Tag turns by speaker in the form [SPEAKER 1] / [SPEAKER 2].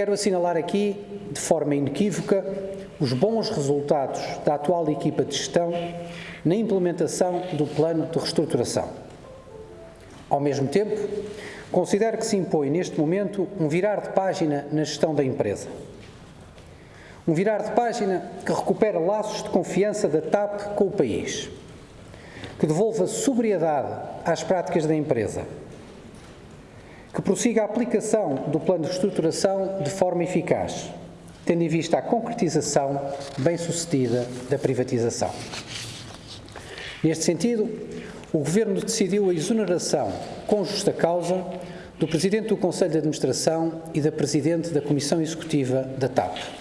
[SPEAKER 1] quero assinalar aqui, de forma inequívoca, os bons resultados da atual equipa de gestão na implementação do plano de reestruturação. Ao mesmo tempo, considero que se impõe neste momento um virar de página na gestão da empresa. Um virar de página que recupera laços de confiança da TAP com o país, que devolva sobriedade às práticas da empresa, que prossiga a aplicação do plano de reestruturação de forma eficaz, tendo em vista a concretização bem-sucedida da privatização. Neste sentido, o Governo decidiu a exoneração, com justa causa, do Presidente do Conselho de Administração e da Presidente da Comissão Executiva da TAP